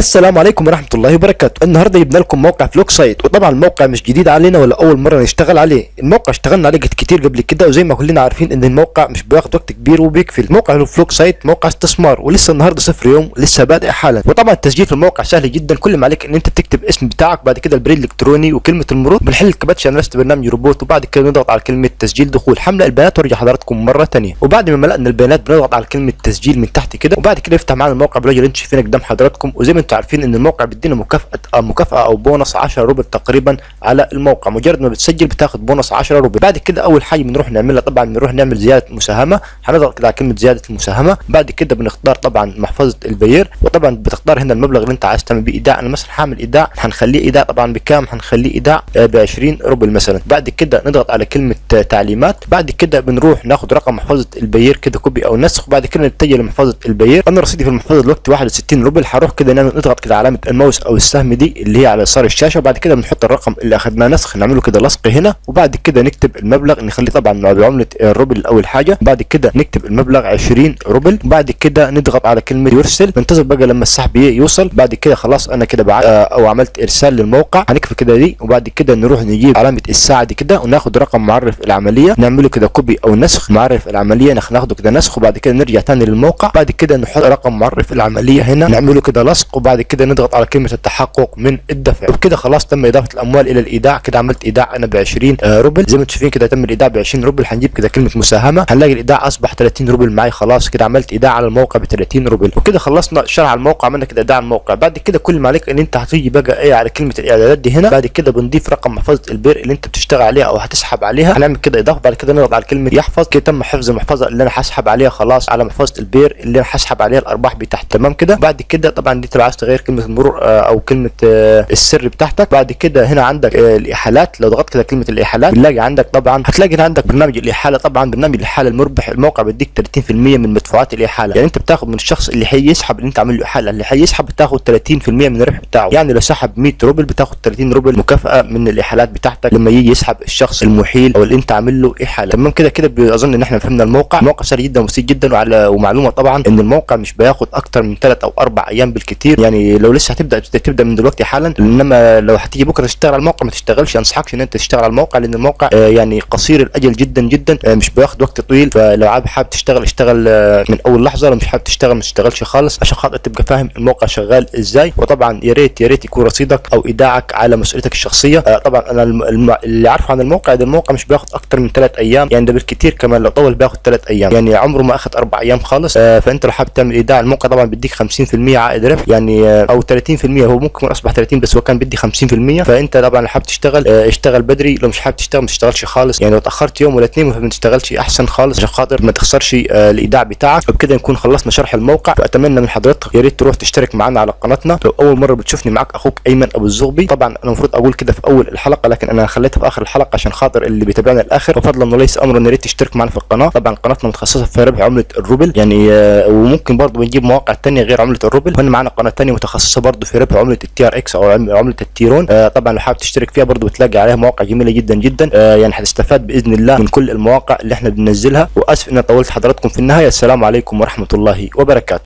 السلام عليكم ورحمة الله وبركاته. النهاردة جبنا لكم موقع فلوك سايت وطبعا الموقع مش جديد علينا ولا أول مرة نشتغل عليه. الموقع اشتغلنا عليه كتير قبل كده وزي ما كلنا عارفين إن الموقع مش بياخد وقت كبير وبيكفي. موقع فلوك سايت موقع استثمار ولسه النهاردة صفر يوم لسه بادئ حالا. وطبعا التسجيل في الموقع سهل جدا كل ما عليك إن أنت تكتب اسم بتاعك بعد كده البريد الإلكتروني وكلمة المرور بنحل الكباتش أنا برنامج روبوت وبعد كده نضغط على كلمة تسجيل دخول. حمل البيانات وارجع حضراتكم مرة ثانية وبعد ما ملأنا البيانات بنضغط على كلمة تسجيل من تحت كده وبعد كده يفتح معانا الموقع بالراجل أنتم شايفينه قدام حضراتكم. وزي ما أنتم عارفين إن الموقع بيدينا مكافأة آه مكافأة أو بونص 10 روبل تقريبا على الموقع. مجرد ما بتسجل بتاخد بونص 10 روبل. بعد كده أول حاجة بنروح نعملها طبعا بنروح نعمل زيادة مساهمة. هنضغط كده على كلمة زيادة المساهمة. بعد كده بنختار طبعا محفظة ال Payeer وطبعا بتختار هنا المبلغ اللي أنت عايز تعمل بيه إيداع. أنا مثلا هعمل إيداع. هنخليه إيداع طبعا بكام؟ هنخليه إيداع ب 20 روبل مثلا. بعد كده نضغط على كلمة آه، تعليمات. بعد كده بنروح ناخد رقم محفظة ال Payeer كده copy أو نسخ. وبعد كده نتجه لمحفظة ال Payeer أنا رصيدي في المحفظة دلوقتي 61 روبل. هروح كده نعمل نضغط كده علامة الماوس أو السهم دي اللي هي على يسار الشاشة وبعد كده بنحط الرقم اللي أخدناه نسخ نعمله كده لصق هنا وبعد كده نكتب المبلغ نخليه طبعا بعملة الروبل أول حاجة بعد كده نكتب المبلغ 20 روبل بعد كده نضغط على كلمة يرسل ننتظر بقى لما السحب يوصل بعد كده خلاص أنا كده بعت آه، أو عملت إرسال للموقع هنكفي كده دي وبعد كده نروح نجيب علامة الساعة دي كده وناخد رقم معرف العملية نعمله كده copy أو نسخ معرف العملية ناخ- ناخده كده نسخ وبعد كده نرجع تاني للموقع بعد كده نحط رقم معرف العملية هنا نعمله كده لصق وبعد كده نضغط على كلمة التحقق من الدفع. وبكده خلاص تم إضافة الأموال إلى الإيداع. كده عملت إيداع أنا ب 20 آه، روبل. زي ما أنتم شايفين كده تم الإيداع ب 20 روبل. هنجيب كده كلمة مساهمة. هنلاقي الإيداع أصبح 30 روبل معي خلاص كده عملت إيداع على الموقع ب 30 روبل. وكده خلصنا شرح الموقع. عملنا كده إيداع الموقع. بعد كده كل ما عليك إن أنت هتيجي بقى إيه على كلمة الإعدادات دي هنا بعد كده بنضيف رقم محفظة ال Payeer اللي أنت بتشتغل عليها أو هتسحب عليها. هنعمل كده إضافة. بعد كده نضغط على كلمة يحفظ. كده تم حفظ المحفظة اللي أنا هسحب عليها. خلاص على محفظة البير اللي أنا هسحب عليها الأرباح بتاعتي تمام كده. بعد كده طبعا دي تبقى عايز تغير كلمة المرور آه، أو كلمة آه، السر بتاعتك. بعد كده هنا عندك آه، الإحالات. لو ضغطت كده كلمة الإحالات بنلاقي عندك طبعا هتلاقي هنا عندك برنامج الإحالة. طبعا برنامج الإحالة المربح الموقع بيديك 30% من مدفوعات الإحالة. يعني أنت بتاخد من الشخص اللي هيسحب اللي أنت عامل له إحالة. اللي هيسحب بتاخد 30% من الربح بتاعه. يعني لو سحب 100 روبل بتاخد 30 روبل مكافأة من الإحالات بتاعتك. لما يجي يسحب الشخص المحيل أو اللي أنت عامل له إحالة. تمام كده كده اظن إن إحنا فهمنا الموقع. الموقع سهل جدا وبسيط جدا وعلى ومعلومة طبعا إن الموقع مش بياخد أكتر من 3 أو 4 أيام بالكتير. يعني لو لسه هتبدأ تبدأ من دلوقتي حالا إنما لو هتيجي بكرة تشتغل على الموقع ما تشتغلش. انصحكش إن أنت تشتغل على الموقع لأن الموقع آه، يعني قصير الأجل جدا جدا آه، مش بياخد وقت طويل. فلو حابب تشتغل اشتغل آه، من أول لحظة. لو مش حابب تشتغل ما تشتغلش خالص عشان خاطر تبقى فاهم الموقع شغال إزاي. وطبعا يا ريت يا ريت يكون رصيدك أو إيداعك على مسؤوليتك الشخصية. طبعا أنا اللي عارفه عن الموقع ده الموقع مش بياخد أكتر من 3 أيام. يعني ده بالكتير كمان لو طول بياخد 3 أيام. يعني عمره ما أخد 4 أيام خالص. فأنت لو حابب تعمل إيداع الموقع طبعا بيديك 50% عائد ربح. يعني آه، أو 30% هو ممكن أصبح 30 بس هو كان بيدي 50% فأنت طبعا لو حابب تشتغل آه، اشتغل بدري. لو مش حابب تشتغل ما تشتغلش خالص. يعني لو تأخرت يوم ولا اثنين فما تشتغلش أحسن خالص عشان خاطر ما تخسرش آه، الإيداع بتاعك. وبكده نكون خلصنا شرح الموقع. فأتمنى من حضرتك يا ريت تروح تشترك معنا على قناتنا. لو أول مرة بتشوفني معاك أخوك أيمن أبو الزغبي. طبعا أنا المفروض أقول كده في أول الحلقة لكن أنا خليتها في آخر الحلقة عشان خاطر اللي بيتابعنا للآخر. وفضلا وليس امرا يا ريت تشترك معنا في القناة. طبعا قناتنا متخصصة في ربح عملة الروبل. يعني وممكن برضه بنجيب مواقع تانية غير عملة الروبل. وهنا معانا قناة تانية متخصصة برضه في ربح عملة ال TRX أو عم- عملة ال Tron. آه، طبعا لو حابب تشترك فيها برضه بتلاقي عليها مواقع جميلة جدا جدا. آه، يعني هتستفاد بإذن الله من كل المواقع اللي إحنا بننزلها. وأسف ان أنا طولت حضراتكم في النهاية. السلام عليكم ورحمة الله وبركاته.